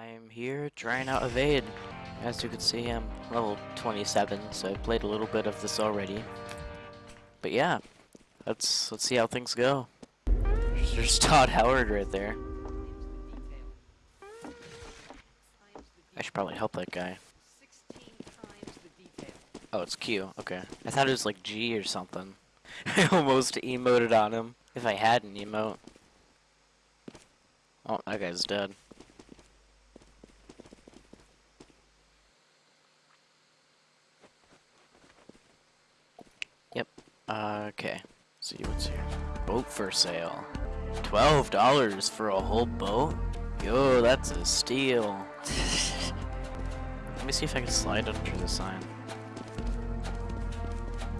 I'm here trying out Evade. As you can see, I'm level 27, so I've played a little bit of this already. But yeah, let's let's see how things go. There's Todd Howard right there. I should probably help that guy. Oh, it's Q. Okay. I thought it was like G or something. I almost emoted on him. If I had an emote. Oh, that guy's dead. Yep. Uh, okay. see what's here. Boat for sale. Twelve dollars for a whole boat? Yo, that's a steal. Let me see if I can slide under the sign.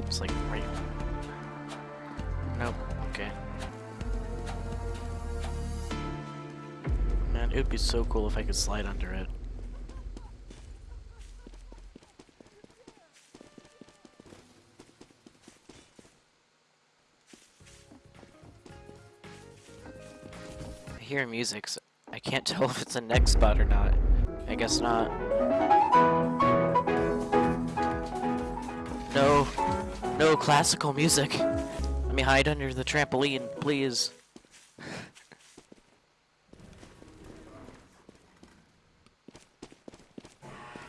It's like right. Nope. Okay. Man, it would be so cool if I could slide under it. Hear music, so I can't tell if it's a nextbot or not. I guess not. No. No classical music. Let me hide under the trampoline, please.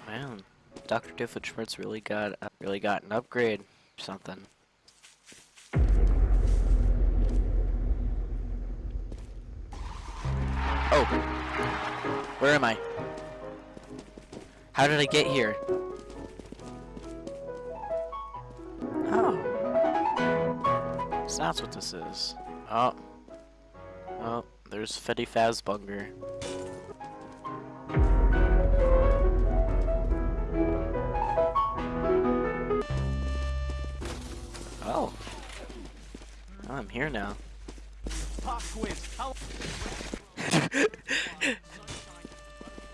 Man, Dr. Doofenshmirtz really got uh, really got an upgrade or something. Oh. Where am I? How did I get here? Oh. So that's what this is. Oh. Oh, there's Fetty Fazbunger. Oh. oh. I'm here now.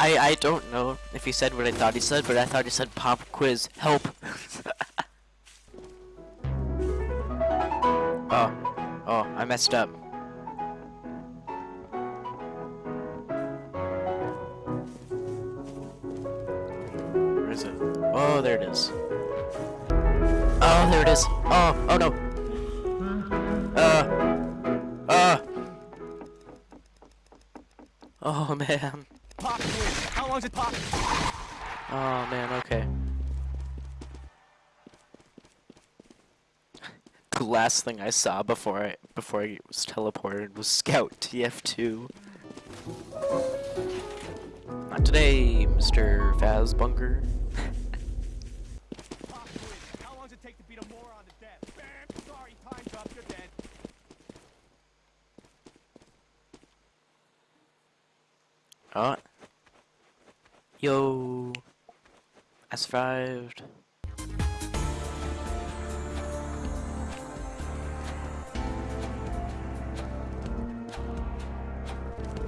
I I don't know if he said what I thought he said, but I thought he said pop quiz. Help. oh. Oh, I messed up. Where is it? Oh, there it is. Oh, there it is. Oh, oh no. Uh. Uh. Oh man. Pop How long's it pop? Oh man, okay. the last thing I saw before I before I was teleported was Scout TF2. Not today, Mr. Fazbunker. Yo. I survived.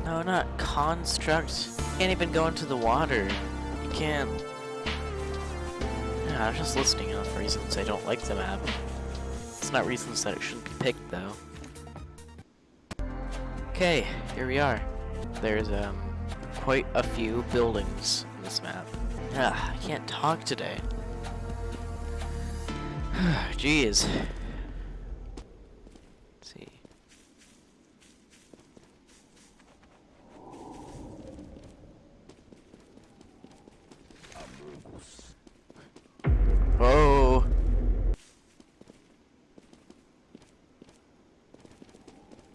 No, not construct. You Can't even go into the water. You can't. Yeah, I'm just listing off reasons I don't like the map. It's not reasons that it shouldn't be picked, though. Okay, here we are. There's, um, quite a few buildings this map. Ah, I can't talk today. Jeez. Let's see. Oh.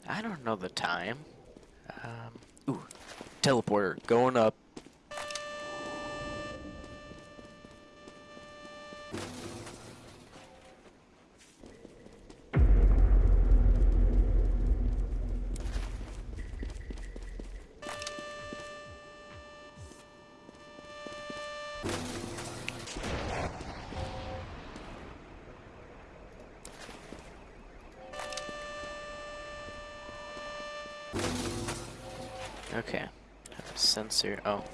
I don't know the time. Um, ooh, teleporter going up. Okay sensor. Oh.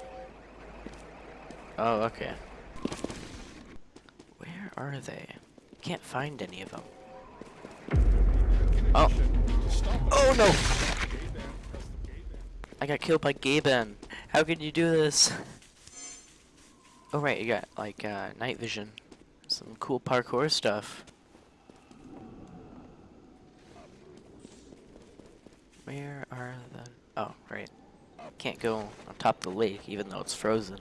Oh, okay. Where are they? Can't find any of them. Oh. Oh no! I got killed by Gaben. How can you do this? Oh right, you got like uh, night vision. Some cool parkour stuff. Where are the... Oh, right. Can't go on top of the lake even though it's frozen.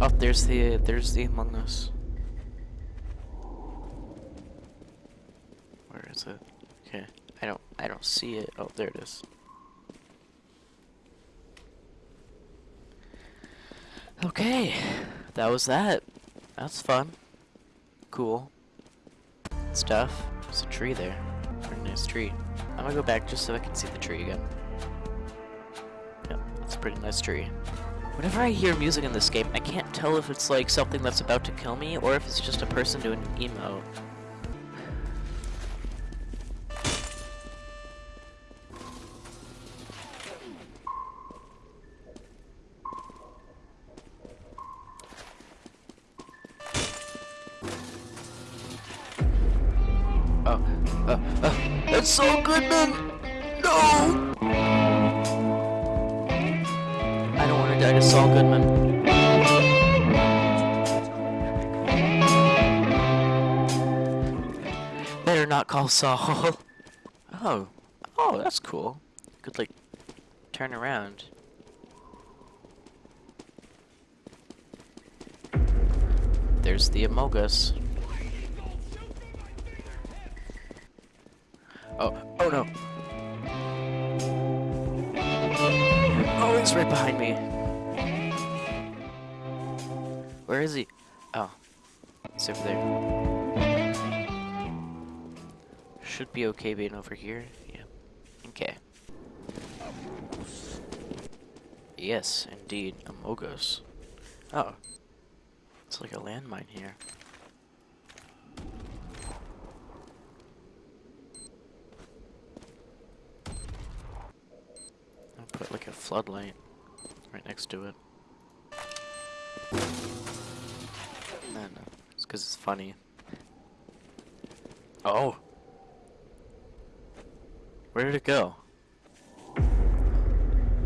Oh, there's the there's the Among Us. Where is it? Okay, I don't I don't see it. Oh, there it is. Okay, that was that. That's fun. Cool. Stuff. There's a tree there. Very nice tree. I'm gonna go back just so I can see the tree again. That's pretty nice tree. Whenever I hear music in this game, I can't tell if it's like something that's about to kill me or if it's just a person doing emo. Oh, uh, uh, it's Saul Goodman! No! Want to die Saul Goodman. Better not call Saul. Oh, oh, that's cool. Could like turn around. There's the Amogus. Oh, oh no. Oh, he's right behind me. Where is he? Oh, he's over there. Should be okay being over here. Yeah. Okay. Yes, indeed, Amogus. Oh. It's like a landmine here. I'll put like a floodlight right next to it. Because it's funny. Oh! Where did it go?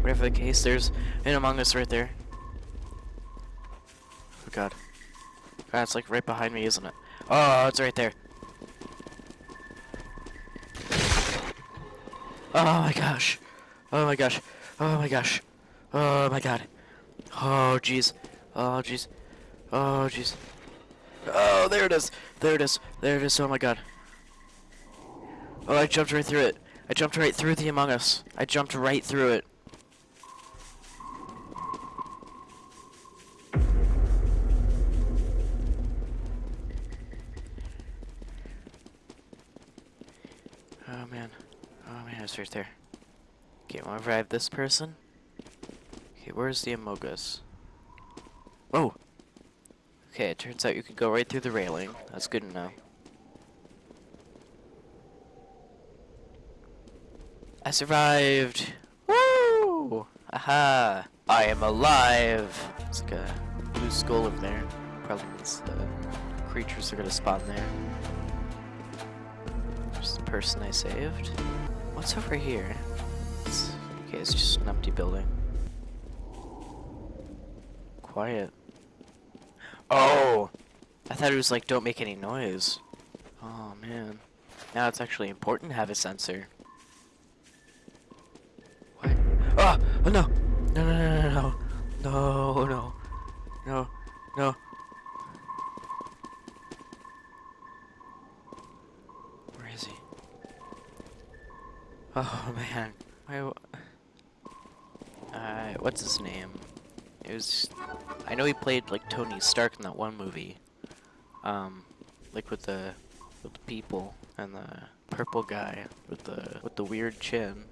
Whatever the case, there's an Among Us right there. Oh god. God, it's like right behind me, isn't it? Oh, it's right there. Oh my gosh. Oh my gosh. Oh my gosh. Oh my god. Oh jeez. Oh jeez. Oh jeez. Oh, there it is. There it is. There it is. Oh my god. Oh, I jumped right through it. I jumped right through the Among Us. I jumped right through it. Oh man. Oh man, it's right there. Okay, to revive this person. Okay, where's the Among Us? Oh! Okay, it turns out you can go right through the railing. That's good to know. I survived! Woo! Aha! I am alive! It's like a blue skull in there. Probably means the creatures are gonna spawn there. There's the person I saved. What's over here? It's, okay, it's just an empty building. Quiet. Oh! I thought it was like, don't make any noise. Oh, man. Now it's actually important to have a sensor. What? Oh! Oh, no! No, no, no, no, no. No, no. No, no. Where is he? Oh, man. Why, uh, what's his name? It was, I know he played like Tony Stark in that one movie, um, like with the, with the people and the purple guy with the with the weird chin.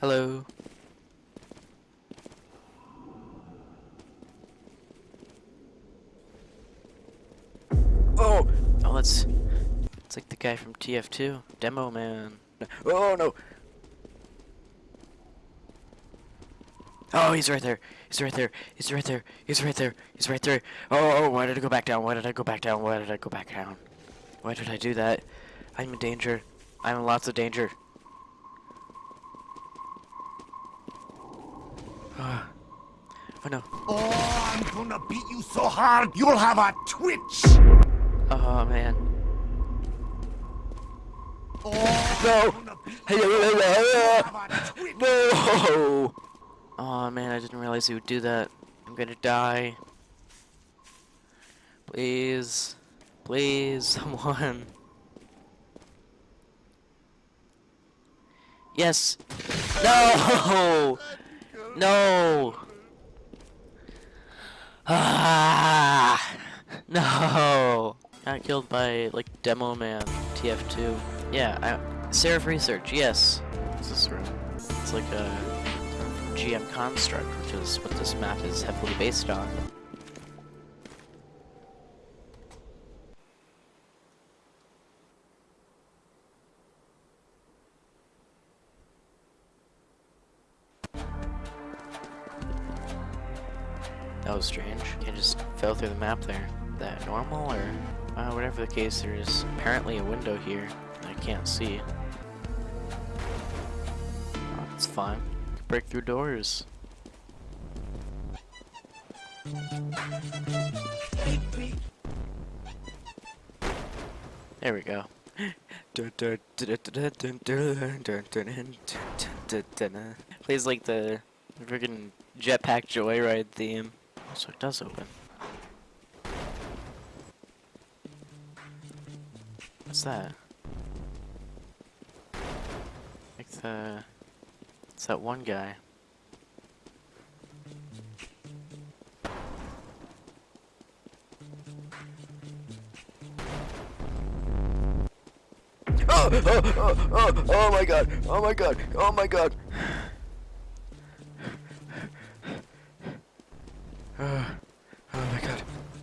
Hello. Oh, oh, that's, it's like the guy from TF2, Demo Man. Oh no. Oh, he's right there. He's right there. He's right there. He's right there. He's right there. Oh, oh, why did I go back down? Why did I go back down? Why did I go back down? Why did I do that? I'm in danger. I'm in lots of danger. oh no. Oh, I'm gonna beat you so hard you'll have a twitch. Oh man. Oh, No. I'm gonna beat you you'll have a twitch. No! Oh man, I didn't realize he would do that. I'm gonna die. Please. Please, someone. Yes! No! No! Ah! No! Got killed by, like, Demo Man, TF2. Yeah, I, Seraph Research, yes. What's this room? It's like a GM construct, which is what this map is heavily based on. That was strange. You just fell through the map there. That normal or uh, whatever the case, there's apparently a window here I can't see. Oh, that's fine. Break through doors. There we go. Plays like the freaking Jetpack Joyride theme. So it does open. What's that? Like the... It's that one guy. Oh, oh, oh, oh, oh my god, oh my god, oh my god. Uh, oh my god,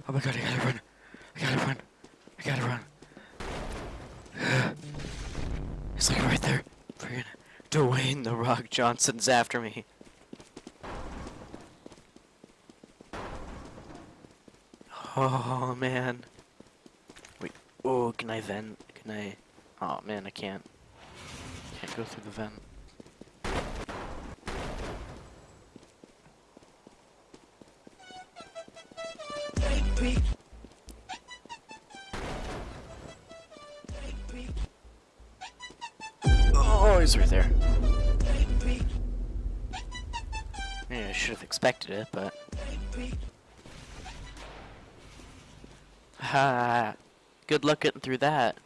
oh my god, I gotta run, I gotta run, I gotta run. He's like right there. Friggin' Dwayne the Rock Johnson's after me. Oh man. Wait. Oh, can I vent? Can I? Oh man, I can't. Can't go through the vent. Oh, he's right there. Yeah, I should have expected it, but. Ha! Good luck getting through that.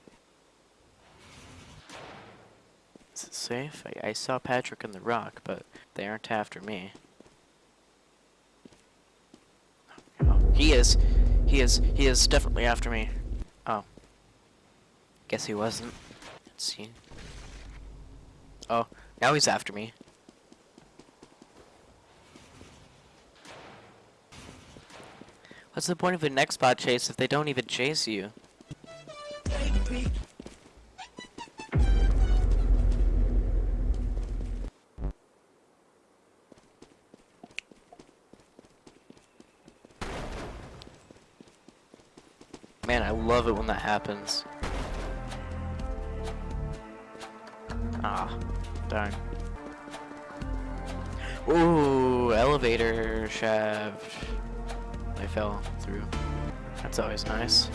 Is it safe? I, I saw Patrick and the Rock, but they aren't after me. Oh, he is. He is. He is definitely after me. Oh. Guess he wasn't. Let's see. Oh, now he's after me. What's the point of an X-Bot chase if they don't even chase you? Man, I love it when that happens. Ah, darn. Ooh, elevator shaft. I fell through. That's always nice.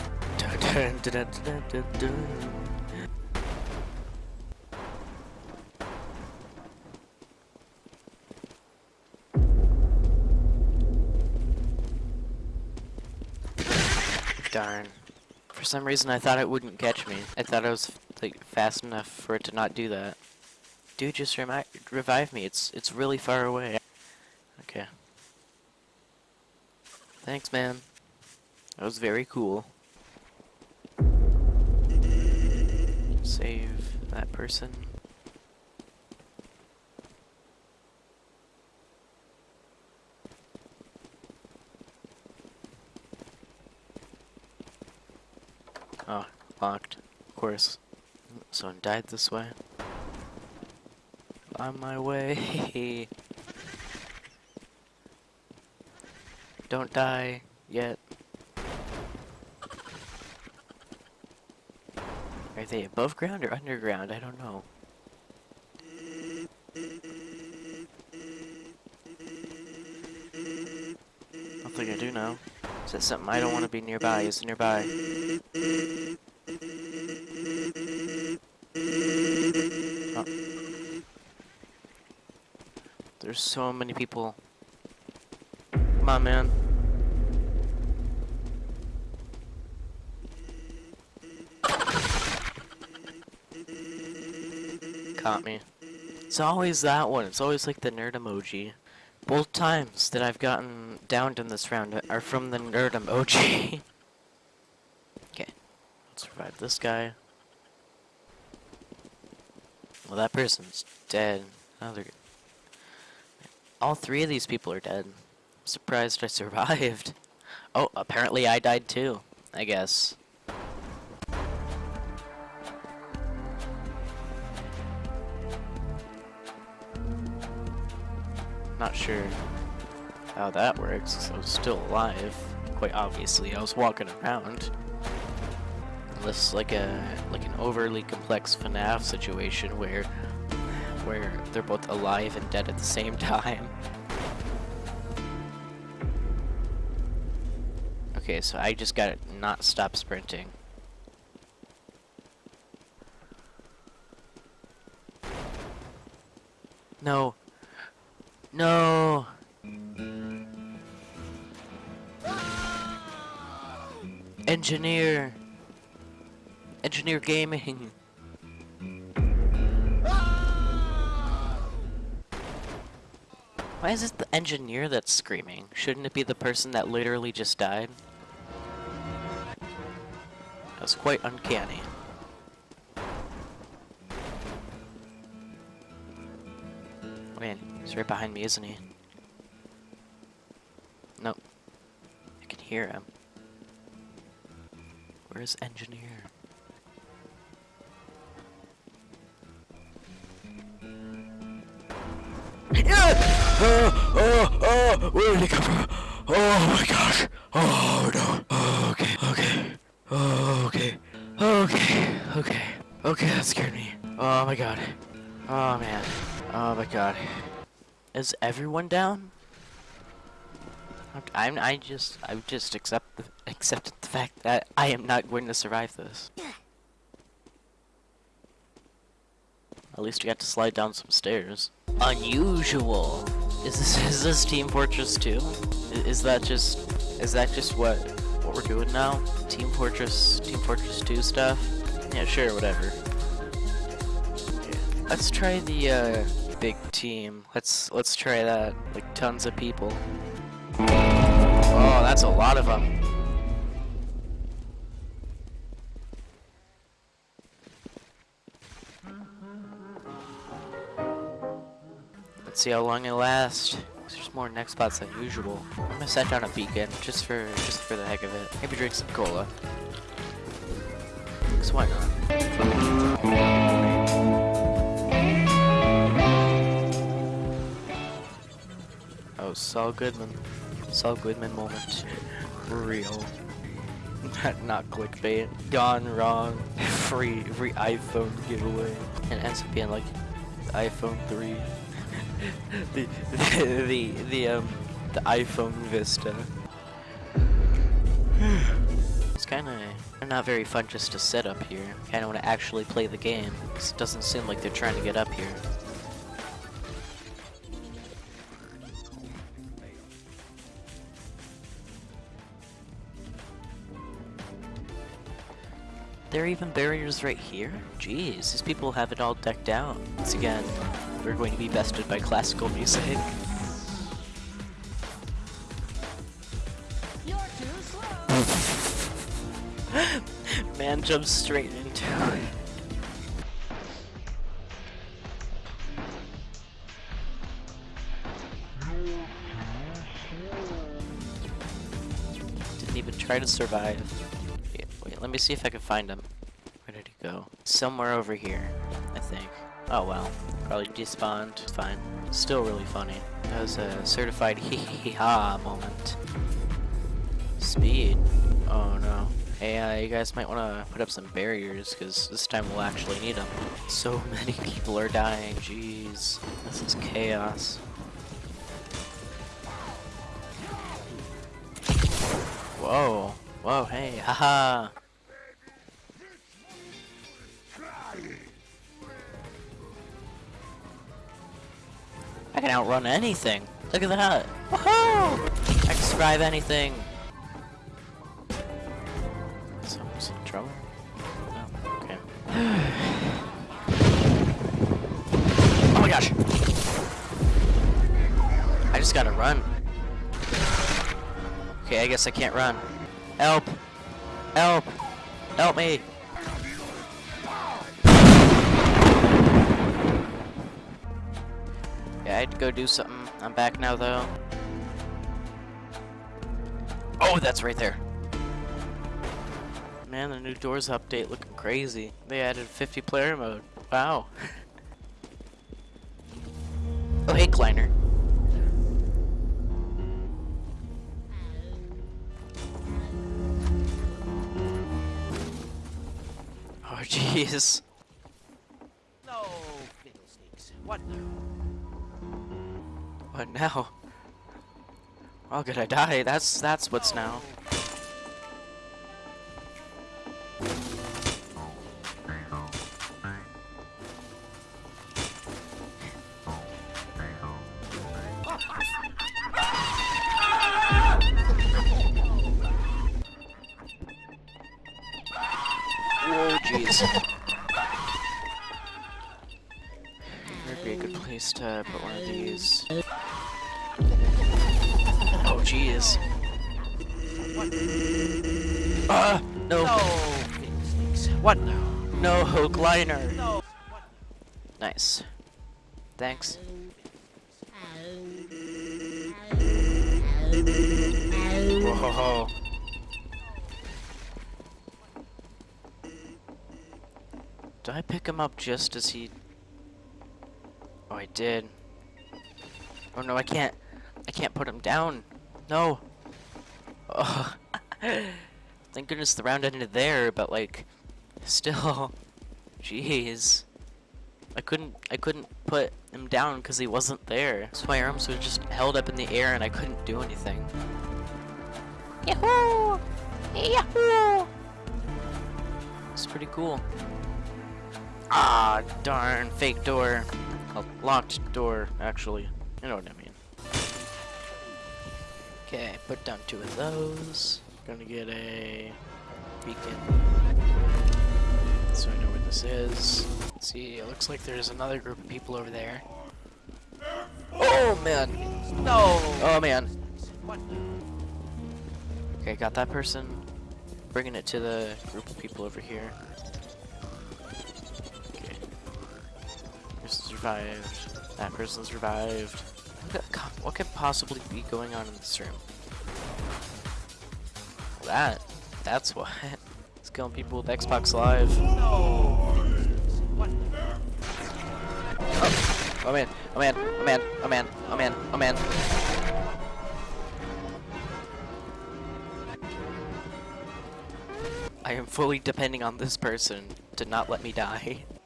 Darn. For some reason I thought it wouldn't catch me. I thought I was like fast enough for it to not do that. Dude, just revive me. It's it's really far away. Okay. Thanks, man. That was very cool. Save that person. Oh, locked. Of course. Someone died this way. On my way. Don't die yet. Are they above ground or underground? I don't know. I think I do know. Is that something I don't want to be nearby? Is nearby? Oh. There's so many people. On, man. Caught me. It's always that one. It's always like the nerd emoji. Both times that I've gotten downed in this round are from the nerd emoji. okay. Let's revive this guy. Well, that person's dead. They're... All three of these people are dead. Surprised I survived. Oh, apparently I died too, I guess. Not sure how that works, I was still alive. Quite obviously, I was walking around. Unless like a like an overly complex FNAF situation where where they're both alive and dead at the same time. Okay, so I just gotta not stop sprinting. No. No. Engineer. Engineer Gaming. Why is it the engineer that's screaming? Shouldn't it be the person that literally just died? That's quite uncanny. Oh, man, he's right behind me, isn't he? Nope. I can hear him. Where's engineer? Yeah! Oh, oh, oh! Where did he come from? Oh my gosh! Okay, that scared me. Oh my god. Oh man. Oh my god. Is everyone down? I'm, I just, I just accept the, accepted the fact that I am not going to survive this. At least I got to slide down some stairs. Unusual. Is this is this Team Fortress 2? Is that just is that just what what we're doing now? Team Fortress Team Fortress 2 stuff? Yeah, sure, whatever. Let's try the uh, big team. Let's let's try that. Like tons of people. Oh, that's a lot of them. Let's see how long it lasts. There's more nextbots than usual. I'm gonna set down a beacon just for just for the heck of it. Maybe drink some cola. Cause why not? Oh, Saul Goodman. Saul Goodman moment. Real. not, clickbait. Gone wrong. Free free iPhone giveaway. And ends up being like iPhone 3. the, the the the um the iPhone Vista. it's kind of not very fun just to sit up here. Kind of want to actually play the game. It doesn't seem like they're trying to get up here. There even barriers right here? Jeez, these people have it all decked out. Once again, we're going to be bested by classical music. Man jumps straight into it. Didn't even try to survive. Wait, wait, let me see if I can find him. Where did he go? Somewhere over here, I think. Oh well, probably despawned. Fine. Still really funny. That was a certified hee hee ha moment. Speed. Oh no. Hey, uh, you guys might want to put up some barriers, because this time we'll actually need them. So many people are dying, jeez. This is chaos. Whoa. Whoa, hey, haha. I can outrun anything. Look at that. Woohoo! I can survive anything. Someone's in trouble? No, okay. oh my gosh! I just gotta run. Okay, I guess I can't run. Help! Help! Help me! Yeah, I had to go do something. I'm back now, though. Oh, that's right there. Man, the new Doors update looking crazy. They added 50 player mode. Wow. oh, hey, Kleiner. Oh, jeez. No, fiddlesticks. What now? What now? Oh, could I die? That's that's what's now. Oh, jeez. Would be a good place to put one of these. Jeez. Ah, no, No. What no, hook liner. No. Nice. Thanks. Whoa. Did I pick him up just as he... Oh, I did. Oh no, I can't. I can't put him down. No. Oh. Thank goodness the round ended there, but like, still, jeez. I couldn't. I couldn't put him down because he wasn't there. So my arms were just held up in the air and I couldn't do anything. Yahoo! Yahoo! It's pretty cool. Ah, darn, fake door. A locked door, actually. You know what I mean. Okay, put down two of those. Gonna get a beacon. So I know where this is. Let's see, it looks like there's another group of people over there. Oh man! No. Oh man! What? Okay, got that person. Bringing it to the group of people over here. Okay. Person survived. That person survived. What could- God, What could possibly be going on in this room? That. That's what. It's killing people with Xbox Live. Fiddlesticks. Oh man, oh man, oh man, oh man, oh man, oh man. I am fully depending on this person to not let me die.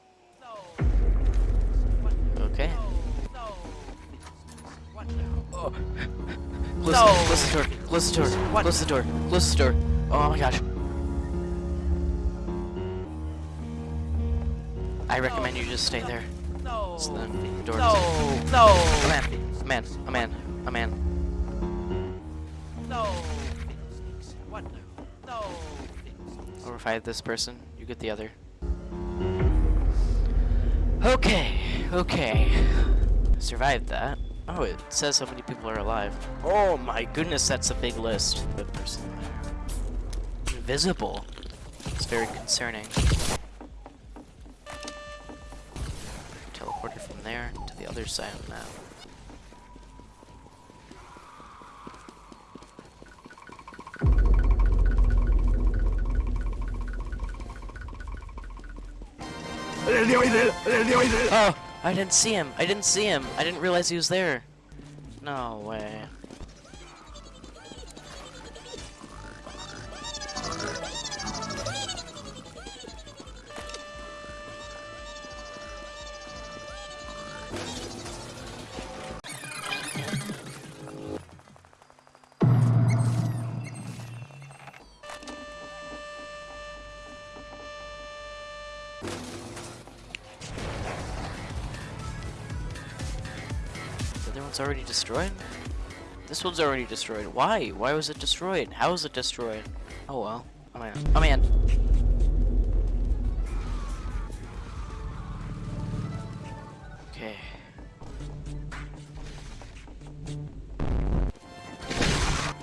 Close, No. close the door, close the door, What? close the door, close the door. Oh my gosh. I recommend you just stay there. No. So then the door No. doesn't- No. A man, a man, a man, a man. No. What? No. Fiddlesticks. I'll this person, you get the other. Okay, okay. Survived that. Oh, it says how many people are alive. Oh my goodness, that's a big list. Good person there. Invisible. It's very concerning. Teleported from there to the other side of the map. Oh, I didn't see him. I didn't see him. I didn't realize he was there. No way. One's already destroyed? This one's already destroyed. Why? Why was it destroyed? How was it destroyed? Oh well. Oh man. Oh man. Okay.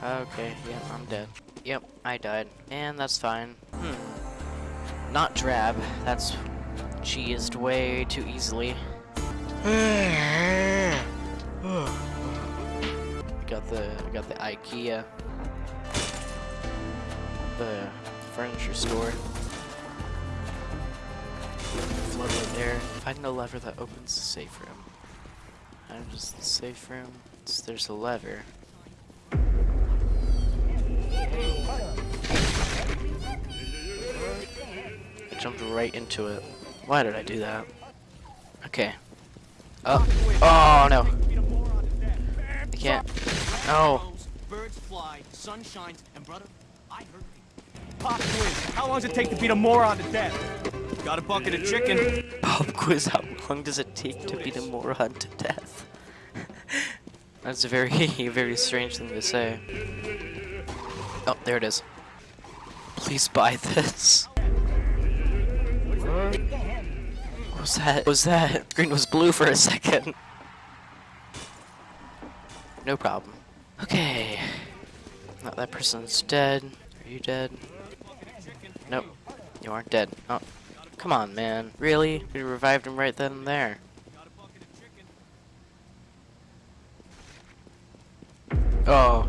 Okay, yeah, I'm dead. Yep, I died. And that's fine. Hmm. Not drab. That's cheesed way too easily. got the got the IKEA, the furniture store. Float right there. Find the lever that opens the safe room. How does the safe room? It's, there's a lever. I jumped right into it. Why did I do that? Okay. Oh, oh no. Can't. No. Birds fly, sun shines, and brother, I heard Pop quiz. How long does it take to beat a moron to death? Got a bucket of chicken. Pop quiz, how long does it take to beat a moron to death? That's a very, very strange thing to say. Oh, there it is. Please buy this. What was that? Was that? Green was blue for a second. No problem. Okay. Now that person's dead. Are you dead? Nope. You aren't dead. Oh. Come on, man. Really? We revived him right then and there. Oh.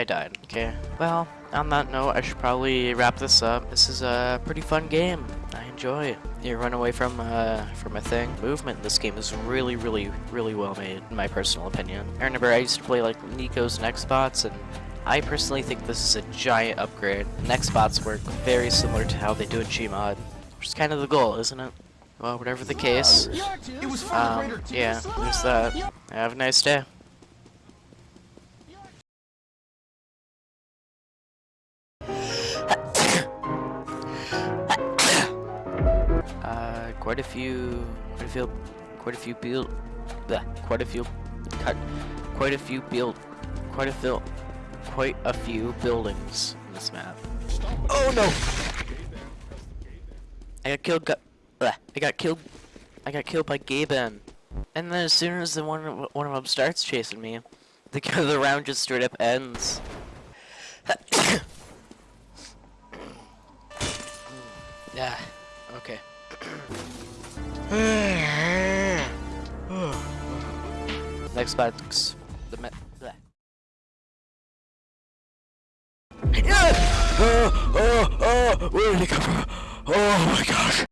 I died. Okay, well, on that note, I should probably wrap this up. This is a pretty fun game. I enjoy it. You run away from uh, from a thing. Movement in this game is really, really, really well made, in my personal opinion. I remember I used to play like Nico's Next Bots, and I personally think this is a giant upgrade. Next Bots work very similar to how they do in Gmod, which is kind of the goal, isn't it? Well, whatever the case, um, yeah, there's that. Have a nice day. Quite a few, quite a few, quite a few build, bleh, quite a few, cut, quite a few build, quite a few, quite a few buildings in this map. Oh no! I got killed. Got, bleh, I got killed. I got killed by Gaben. And then as soon as the one one of them starts chasing me, the the round just straight up ends. yeah. Okay. Next box. The met. Oh, oh, oh, where did it come from? Oh my gosh.